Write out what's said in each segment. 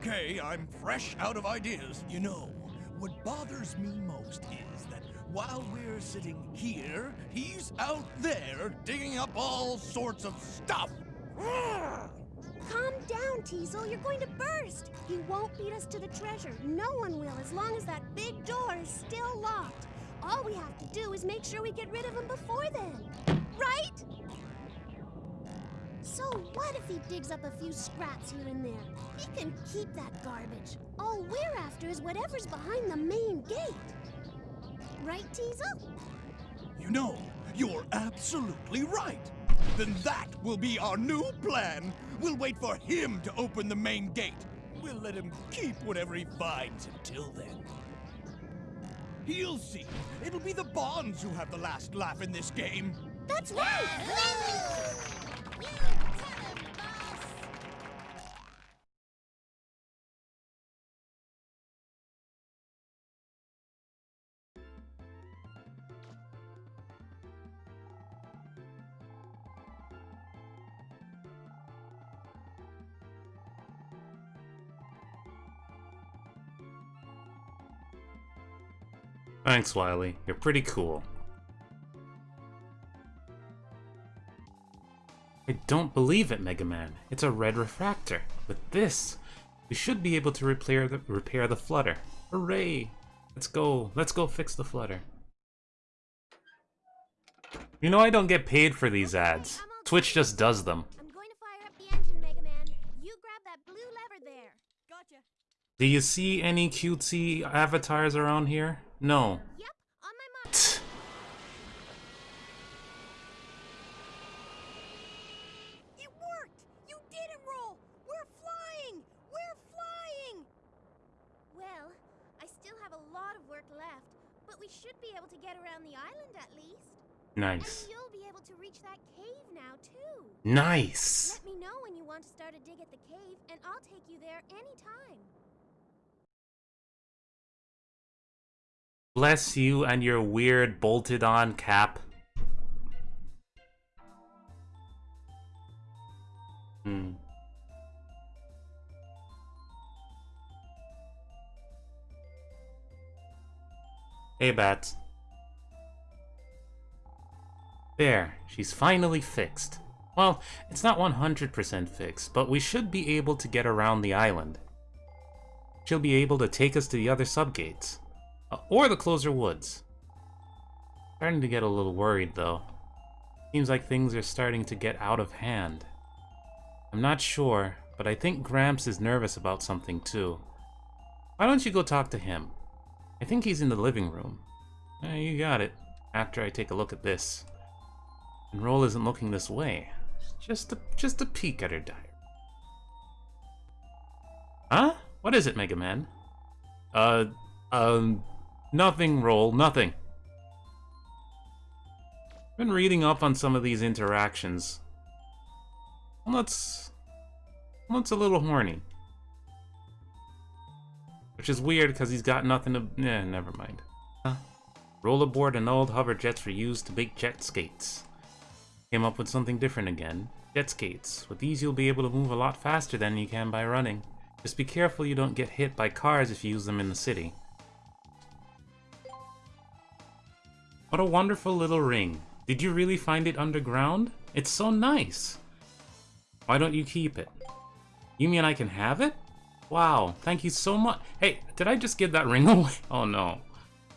okay, I'm fresh out of ideas. You know, what bothers me most is that while we're sitting here, he's out there digging up all sorts of stuff. Calm down, Teasel. You're going to burst. He won't beat us to the treasure. No one will as long as that big door is still locked. All we have to do is make sure we get rid of him before then. Right? So what if he digs up a few scraps here and there? He can keep that garbage. All we're after is whatever's behind the main gate. Right, Teasel? You know, you're absolutely right. Then that will be our new plan. We'll wait for him to open the main gate. We'll let him keep whatever he finds until then. He'll see. It'll be the Bonds who have the last laugh in this game. That's right! Thanks, Wily. You're pretty cool. I don't believe it, Mega Man. It's a red refractor. With this, we should be able to repair the, repair the flutter. Hooray! Let's go. Let's go fix the flutter. You know I don't get paid for these ads. Twitch just does them. I'm going to fire up the engine, Mega Man. You grab that blue lever there. Gotcha. Do you see any cutesy avatars around here? No. Yep, on my mark. It worked! You didn't roll! We're flying! We're flying! Well, I still have a lot of work left, but we should be able to get around the island at least. Nice. And you'll be able to reach that cave now, too. Nice! Let me know when you want to start a dig at the cave, and I'll take you there anytime. Bless you and your weird bolted on cap. Hmm. Hey, Bats. There, she's finally fixed. Well, it's not 100% fixed, but we should be able to get around the island. She'll be able to take us to the other subgates. Uh, or the Clozer woods. Starting to get a little worried, though. Seems like things are starting to get out of hand. I'm not sure, but I think Gramps is nervous about something, too. Why don't you go talk to him? I think he's in the living room. Eh, you got it. After I take a look at this. And Roll isn't looking this way. Just a, just a peek at her diary. Huh? What is it, Mega Man? Uh, um, nothing, Roll, nothing. Been reading up on some of these interactions. Well, a little horny. Which is weird, because he's got nothing to... Yeah, never mind. Huh? Rollerboard and old hover jets were used to make jet skates. Came up with something different again. Jet skates. With these you'll be able to move a lot faster than you can by running. Just be careful you don't get hit by cars if you use them in the city. What a wonderful little ring. Did you really find it underground? It's so nice. Why don't you keep it? You mean I can have it? Wow, thank you so much. Hey, did I just give that ring away? Oh no.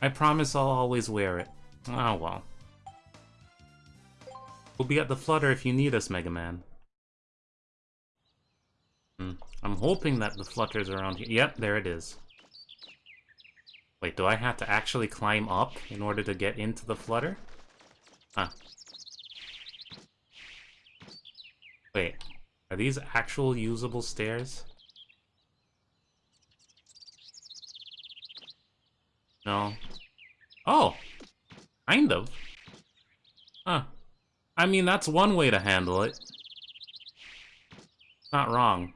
I promise I'll always wear it. Oh well. We'll be at the Flutter if you need us, Mega Man. Hmm. I'm hoping that the Flutter's around here. Yep, there it is. Wait, do I have to actually climb up in order to get into the Flutter? Huh. Wait, are these actual usable stairs? No. Oh! Kind of. Huh. I mean, that's one way to handle it. Not wrong.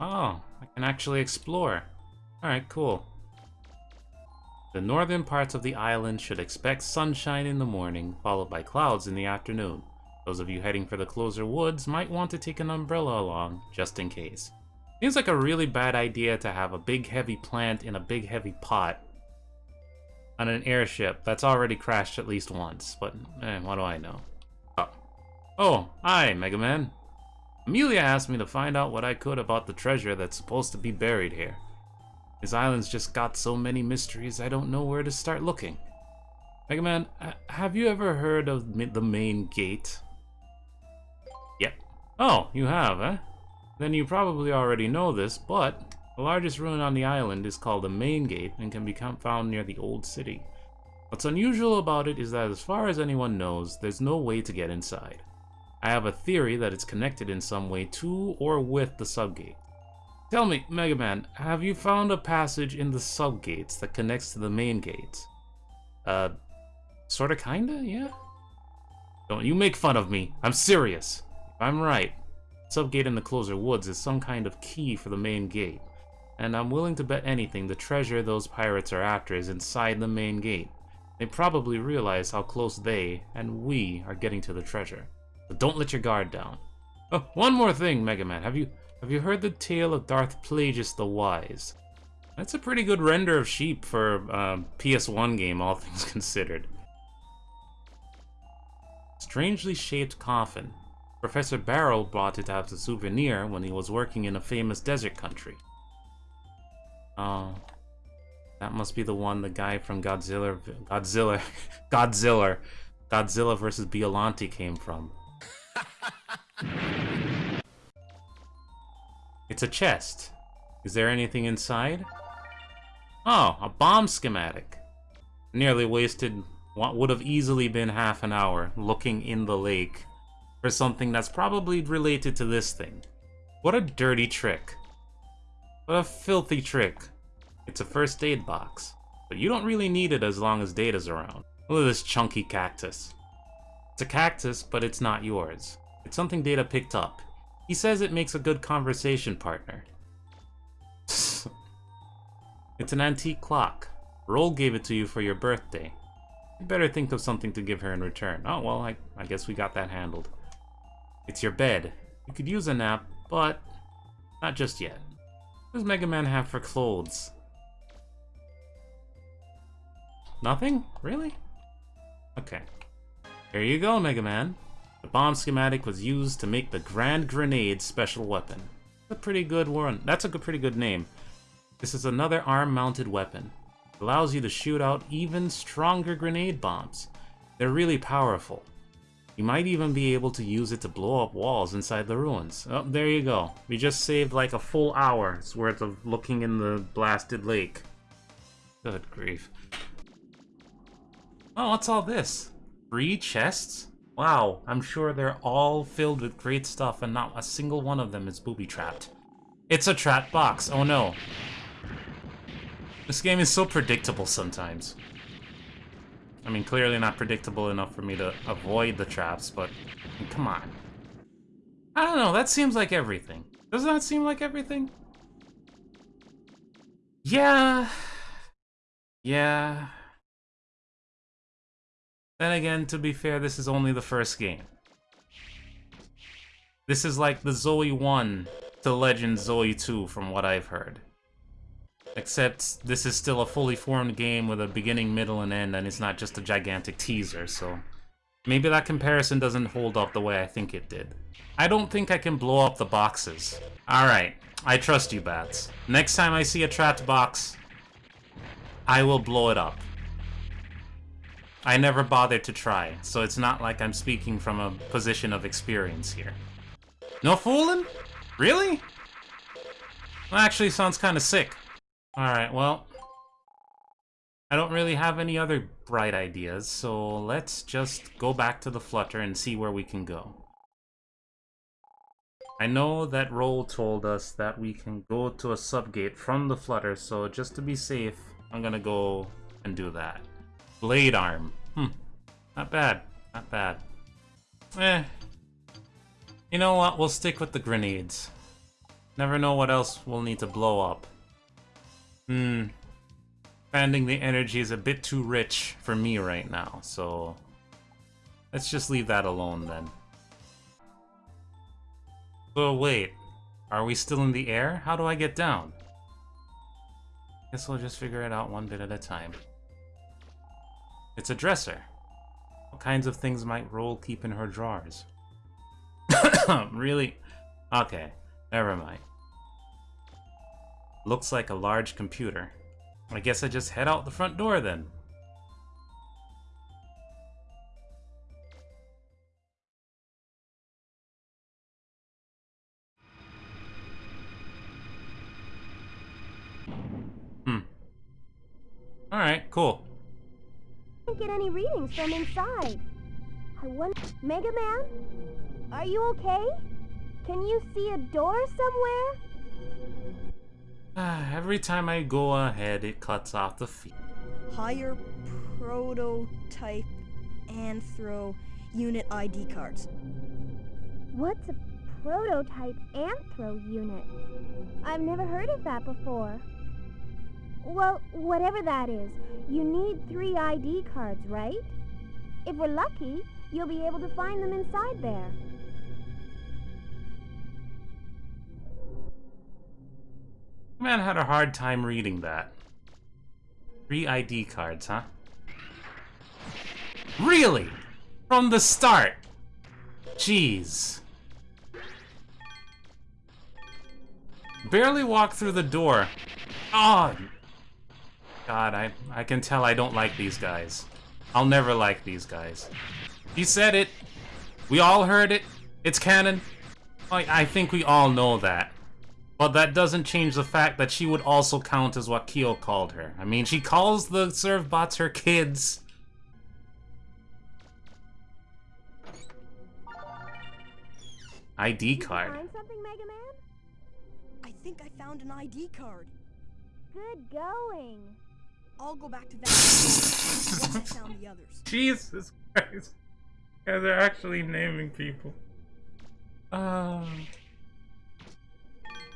Oh, I can actually explore. Alright, cool. The northern parts of the island should expect sunshine in the morning, followed by clouds in the afternoon. Those of you heading for the Clozer woods might want to take an umbrella along, just in case. Seems like a really bad idea to have a big heavy plant in a big heavy pot on an airship that's already crashed at least once, but eh, what do I know? Oh, oh hi, Mega Man. Amelia asked me to find out what I could about the treasure that's supposed to be buried here. This island's just got so many mysteries, I don't know where to start looking. Mega Man, have you ever heard of the main gate? Yep. Oh, you have, eh? Then you probably already know this, but the largest ruin on the island is called the Main Gate and can be found near the Old City. What's unusual about it is that as far as anyone knows, there's no way to get inside. I have a theory that it's connected in some way to or with the subgate. Tell me, Mega Man, have you found a passage in the subgates that connects to the main gates? Uh, sorta kinda, yeah? Don't you make fun of me. I'm serious. If I'm right, subgate in the Clozer woods is some kind of key for the main gate. And I'm willing to bet anything the treasure those pirates are after is inside the main gate. They probably realize how close they, and we, are getting to the treasure. But don't let your guard down. Oh, one more thing, Mega Man. Have you have you heard the tale of Darth Plagueis the Wise? That's a pretty good render of sheep for a um, PS1 game, all things considered. Strangely shaped coffin. Professor Barrell brought it as a souvenir when he was working in a famous desert country. Oh. That must be the one the guy from Godzilla... Godzilla... Godzilla... Godzilla vs. Biollante came from. It's a chest. Is there anything inside? Oh, a bomb schematic. Nearly wasted what would have easily been half an hour looking in the lake for something that's probably related to this thing. What a dirty trick. What a filthy trick. It's a first aid box, but you don't really need it as long as Data's around. Look at this chunky cactus. It's a cactus, but it's not yours. It's something Data picked up. He says it makes a good conversation partner. it's an antique clock. Roll gave it to you for your birthday. You better think of something to give her in return. Oh, well, I, I guess we got that handled. It's your bed. You could use a nap, but not just yet. What does Mega Man have for clothes? Nothing? Really? Okay. Here you go, Mega Man. The bomb schematic was used to make the Grand Grenade special weapon. a pretty good one. That's a pretty good name. This is another arm-mounted weapon. It allows you to shoot out even stronger grenade bombs. They're really powerful. You might even be able to use it to blow up walls inside the ruins. Oh, there you go. We just saved like a full hour's worth of looking in the blasted lake. Good grief. Oh, what's all this? Three chests? Wow, I'm sure they're all filled with great stuff and not a single one of them is booby-trapped. It's a trap box, oh no. This game is so predictable sometimes. I mean, clearly not predictable enough for me to avoid the traps, but come on. I don't know, that seems like everything. Doesn't that seem like everything? Yeah. Yeah. Then again, to be fair, this is only the first game. This is like the Zoe 1 to Legend Zoe 2 from what I've heard. Except this is still a fully formed game with a beginning, middle, and end, and it's not just a gigantic teaser, so... Maybe that comparison doesn't hold up the way I think it did. I don't think I can blow up the boxes. Alright, I trust you, Bats. Next time I see a trapped box, I will blow it up. I never bothered to try, so it's not like I'm speaking from a position of experience here. No fooling? Really? Actually sounds kind of sick. Alright, well... I don't really have any other bright ideas, so let's just go back to the Flutter and see where we can go. I know that Roll told us that we can go to a subgate from the Flutter, so just to be safe, I'm gonna go and do that. Blade arm. Hmm. Not bad. Not bad. Eh. You know what? We'll stick with the grenades. Never know what else we'll need to blow up. Hmm. Expanding the energy is a bit too rich for me right now, so... Let's just leave that alone then. So wait, are we still in the air? How do I get down? Guess we'll just figure it out one bit at a time. It's a dresser. What kinds of things might Roll keep in her drawers? really? Okay, never mind. Looks like a large computer. I guess I just head out the front door then. Hmm. Alright, cool. Can't get any readings from inside. I wonder... Mega Man? Are you okay? Can you see a door somewhere? Ah, every time I go ahead, it cuts off the feed. Higher prototype anthro unit ID cards. What's a prototype anthro unit? I've never heard of that before. Well, whatever that is, you need three ID cards, right? If we're lucky, you'll be able to find them inside there. Man had a hard time reading that. Three ID cards, huh? Really? From the start? Jeez. Barely walked through the door. Oh! God, I, I can tell I don't like these guys. I'll never like these guys. He said it. We all heard it. It's canon. I, I think we all know that. But that doesn't change the fact that she would also count as what Kyo called her. I mean, she calls the Servbots her kids. ID Did you card. find something, Mega Man? I think I found an ID card. Good going. Go back to that once I found the others. Jesus Christ. Yeah, they're actually naming people. Um.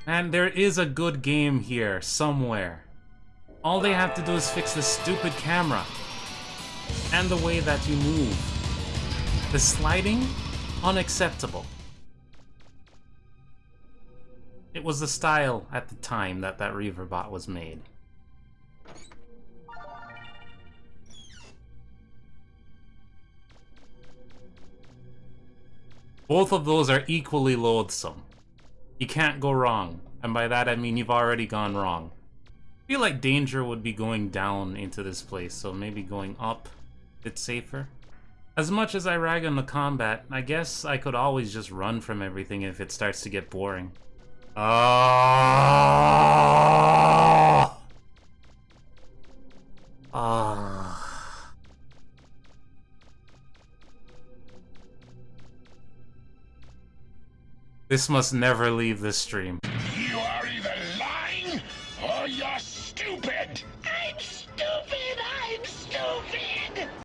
And there is a good game here, somewhere. All they have to do is fix the stupid camera. And the way that you move. The sliding? Unacceptable. It was the style at the time that that Reaverbot was made. Both of those are equally loathsome. You can't go wrong. And by that I mean you've already gone wrong. I feel like danger would be going down into this place, so maybe going up it's safer. As much as I rag on the combat, I guess I could always just run from everything if it starts to get boring. Ah! This must never leave this stream.